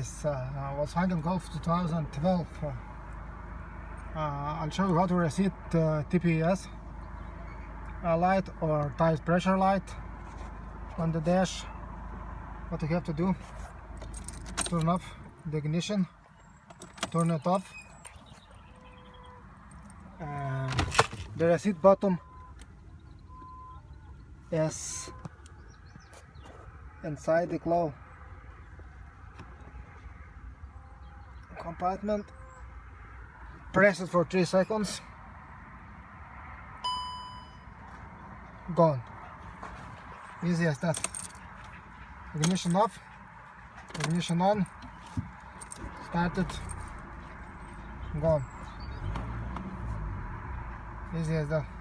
uh, Volkswagen Golf 2012 uh, uh, I'll show you how to reset uh, TPS light or tire pressure light on the dash. What you have to do turn off the ignition turn it off the reset button is inside the glove compartment. Press it for 3 seconds. Gone. Easy as that. Ignition off. Ignition on. Started. Gone. Easy as that